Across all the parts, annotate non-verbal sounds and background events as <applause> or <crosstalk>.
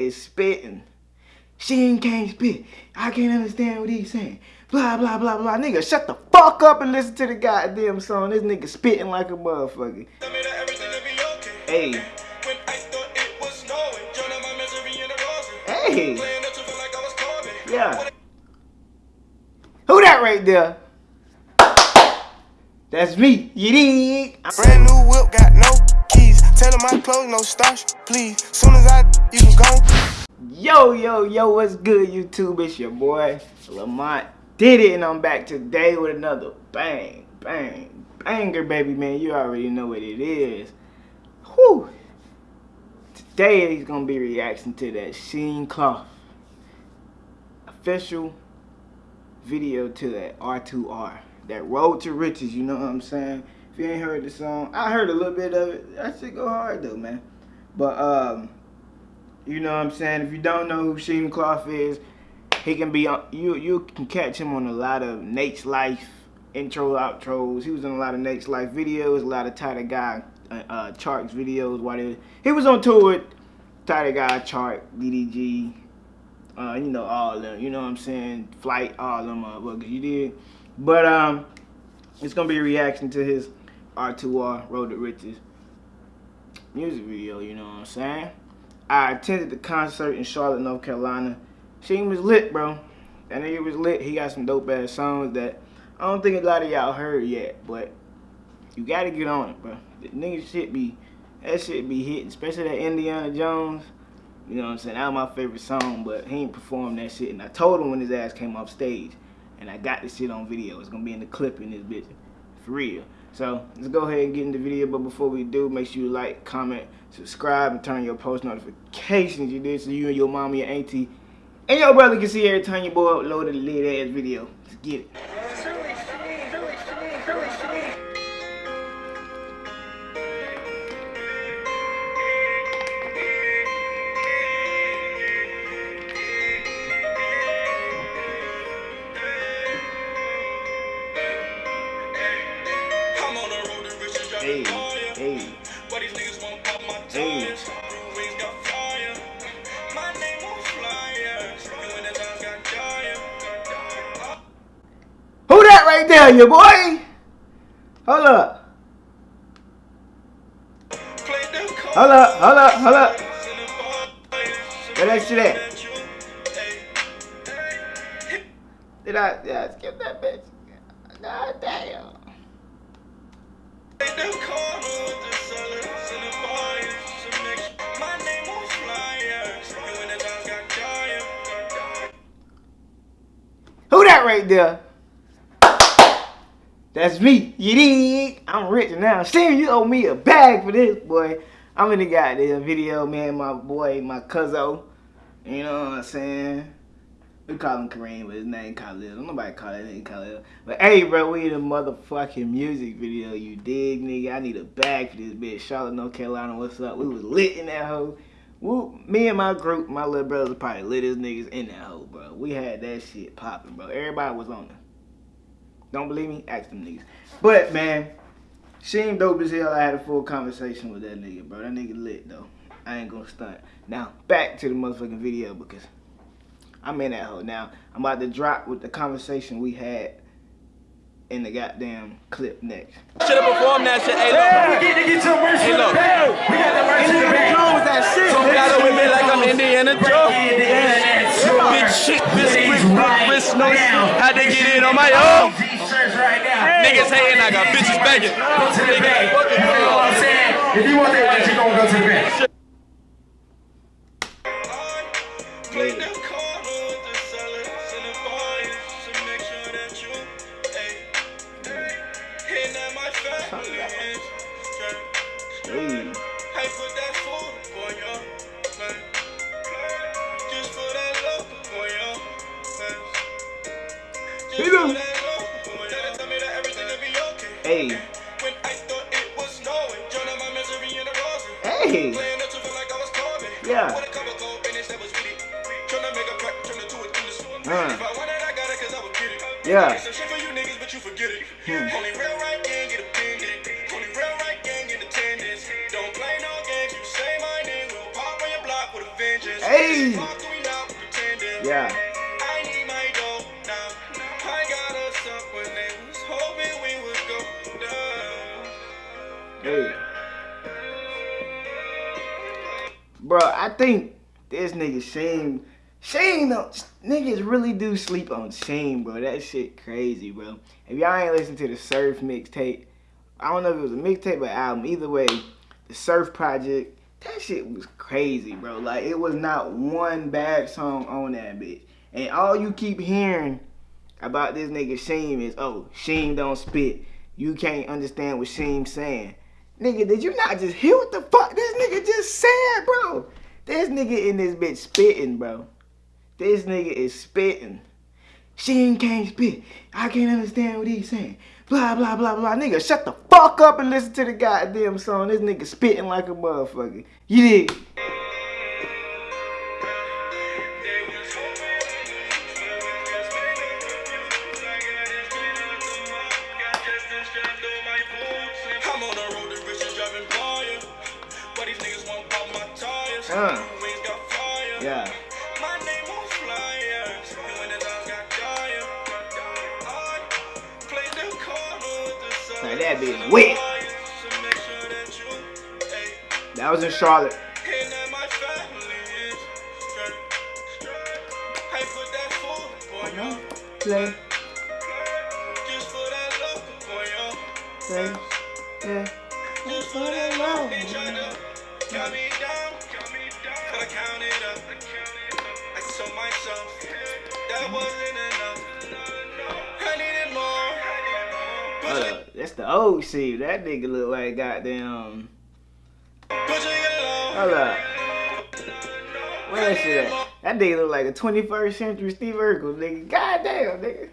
is spitting. She can't spit. I can't understand what he's saying. Blah, blah, blah, blah. Nigga, shut the fuck up and listen to the goddamn song. This nigga spitting like a motherfucker. Hey. Hey. Yeah. Who that right there? That's me. You dig? Brand new whip, got no keys. Tell them my clothes, no starch, please. Soon as I, you can go. Yo, yo, yo, what's good, YouTube? It's your boy, Lamont did it, and I'm back today with another bang, bang, banger, baby, man. You already know what it is. Whew. Today, he's going to be reacting to that Sheen Cloth official video to that R2R that road to riches, you know what I'm saying? If you ain't heard the song, I heard a little bit of it. That shit go hard though, man. But um, you know what I'm saying? If you don't know who Sheen Cloth is, he can be on you you can catch him on a lot of Nate's Life intro outros. He was in a lot of Nate's Life videos, a lot of Tighter Guy uh, uh Charts videos. Why he, he was on tour with Tighter Guy Chart, DDG, uh, you know, all of them, you know what I'm saying? Flight, all of them motherfuckers, you did. But um, it's gonna be a reaction to his R2R Road to Riches music video, you know what I'm saying? I attended the concert in Charlotte, North Carolina. Sheen was lit, bro. That nigga was lit. He got some dope ass songs that I don't think a lot of y'all heard yet, but you gotta get on it, bro. The nigga shit be, that shit be hitting, especially that Indiana Jones. You know what I'm saying? That was my favorite song, but he ain't performed that shit. And I told him when his ass came off stage and I got this shit on video. It's gonna be in the clip in this bitch, for real. So let's go ahead and get in the video. But before we do, make sure you like, comment, subscribe, and turn your post notifications. You did so you and your mom, your auntie, and your brother can see every time your boy uploaded a lit ass video. Let's get it. There, your boy? Hold up. Hold up, hold up, hold up. Where that shit at? Did I, did I skip that bitch? God damn. Who that right there? That's me. You dig? I'm rich now. Sam, you owe me a bag for this, boy. I'm in the goddamn video, man. My boy, my cousin. You know what I'm saying? We call him Kareem, but his name Khalil. Nobody call that name Khalil. But hey, bro, we in a motherfucking music video. You dig, nigga? I need a bag for this bitch. Charlotte, North Carolina, what's up? We was lit in that hoe. Woo, me and my group, my little brothers probably lit as niggas in that hoe, bro. We had that shit popping, bro. Everybody was on it. Don't believe me? Ask them niggas. But, man, Sheen dope as hell. I had a full conversation with that nigga, bro. That nigga lit, though. I ain't gonna stunt. Now, back to the motherfucking video because I'm in that hole now. I'm about to drop with the conversation we had in the goddamn clip next. Should have performed that shit. Hey, look. Hey, we get to get some merch Hey, the look. bag. We got the merch in the bag. Jones, that shit. So got it with me like I'm Indiana Jones. Big Big shit, this quick, quick, wrist, no Had to get it on my own. Niggas hating, I got bitches begging. Go to the bag. You know what I'm saying? If you want that you gonna go to the bag. Hey. Yeah. Uh. Yeah. Hey! Yeah. Bro, I think this nigga Shane, Shane, niggas really do sleep on Shane, bro. That shit crazy, bro. If y'all ain't listen to the Surf mixtape, I don't know if it was a mixtape or album. Either way, the Surf Project, that shit was crazy, bro. Like, it was not one bad song on that bitch. And all you keep hearing about this nigga Sheen is, oh, Sheen don't spit. You can't understand what Sheen's saying. Nigga, did you not just hear what the fuck this nigga just said, bro? This nigga in this bitch spitting, bro. This nigga is spitting. Sheen can't spit. I can't understand what he's saying. Blah, blah, blah, blah. Nigga, shut the fuck up and listen to the goddamn song. This nigga spitting like a motherfucker. You dig? Yeah. That being wet. That was in Charlotte. Play. Play. Yeah. Just for that love. That's the old shit. That nigga look like goddamn. Hold up. Where that at? That nigga look like a 21st century Steve Urkel, nigga. Goddamn, nigga.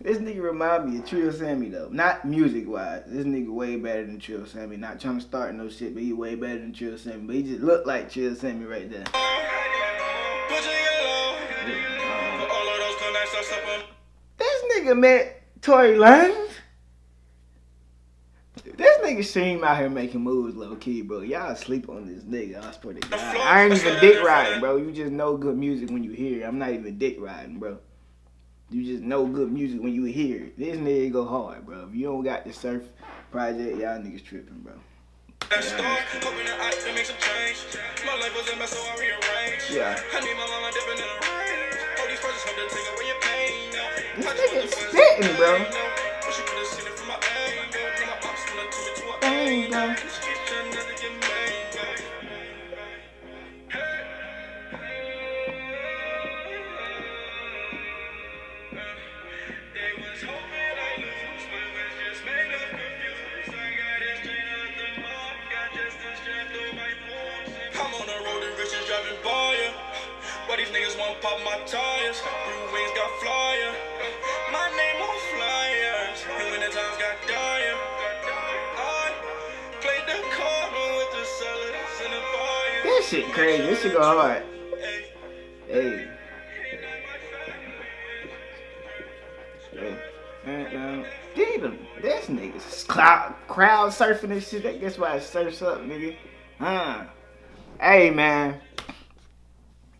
This nigga remind me of Trill Sammy though. Not music wise. This nigga way better than Trill Sammy. Not trying to start no shit, but he way better than Trill Sammy. But he just look like Trill Sammy right there. Nigga met Tory Lanez. This nigga Sheen out here making moves low key, bro. Y'all sleep on this nigga. I swear to God. I ain't even dick riding, bro. You just know good music when you hear it. I'm not even dick riding, bro. You just know good music when you hear it. This nigga go hard, bro. If you don't got the surf project, y'all niggas tripping, bro. Yeah. This nigga spitting, bro. Dang, bro. But these niggas won't pop my tires. Blue wings got flyer. Shit crazy. This shit go hard. Hey. And, um, this nigga's cloud, crowd surfing this shit. Guess why it surfs up, nigga. Huh. Hey, man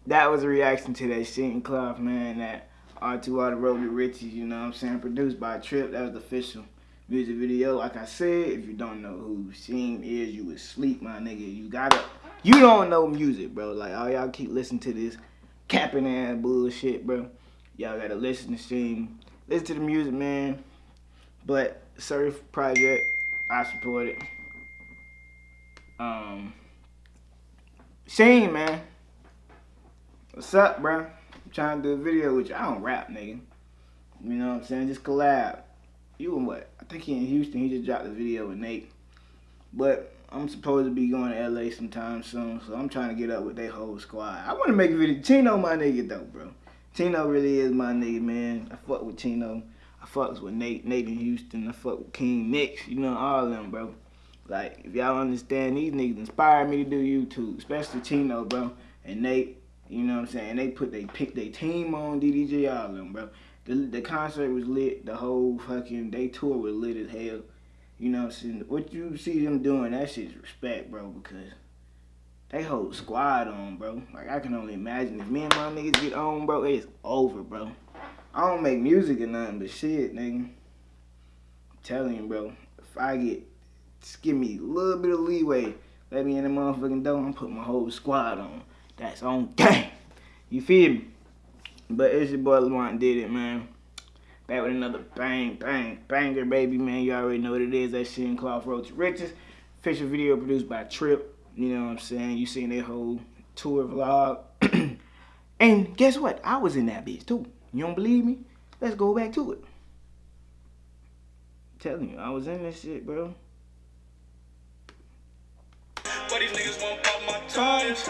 that was a reaction to that Sheen Cloth, man, that R2R the Road to Riches, you know what I'm saying? Produced by Trip, that was the official music video. Like I said, if you don't know who Sheen is, you would sleep, my nigga. You gotta, you don't know music, bro. Like, all y'all keep listening to this capping ass bullshit, bro. Y'all gotta listen to Sheen. Listen to the music, man. But Surf Project, I support it. Um, Sheen, man. What's up, bro? I'm trying to do a video with you. I don't rap, nigga. You know what I'm saying? Just collab. You and what? I think he in Houston. He just dropped a video with Nate. But I'm supposed to be going to LA sometime soon, so I'm trying to get up with their whole squad. I want to make a video. Tino, my nigga though, bro. Tino really is my nigga, man. I fuck with Tino. I fucks with Nate, Nate in Houston. I fuck with King Mix. You know, all them, bro. Like, if y'all understand, these niggas inspired me to do YouTube, especially Tino, bro. And Nate, you know what I'm saying? They put they pick their team on DDG all them, bro. The the concert was lit. The whole fucking day tour was lit as hell. You know what I'm saying? What you see them doing, that shit's respect, bro, because they hold squad on, bro. Like I can only imagine if me and my niggas get on, bro, it's over, bro. I don't make music or nothing, but shit, nigga. I'm telling you, bro. If I get, just give me a little bit of leeway, let me in the motherfucking door, I'm put my whole squad on. That's on gang. You feel me? But it's your boy Lamont did it, man. Back with another bang, bang, banger, baby, man. You already know what it is. That shit in Cloth Road to Riches. Official video produced by Trip. You know what I'm saying? You seen that whole tour vlog. <clears throat> and guess what? I was in that bitch too. You don't believe me? Let's go back to it. I'm telling you, I was in this shit, bro. But these niggas won't pop my tires.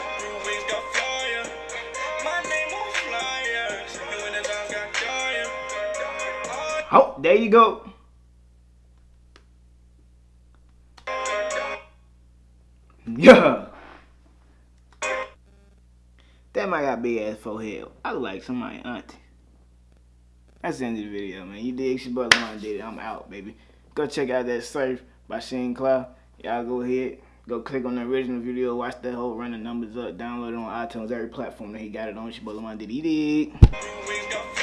There you go. Yeah. That might got big ass forehead. I look like somebody auntie. That's the end of the video, man. You dig? Your boy did it. I'm out, baby. Go check out that Surf by Shane Cloud. Y'all go ahead. Go click on the original video. Watch that whole running numbers up. Download it on iTunes, every platform that he got it on. Your boy did it. He dig.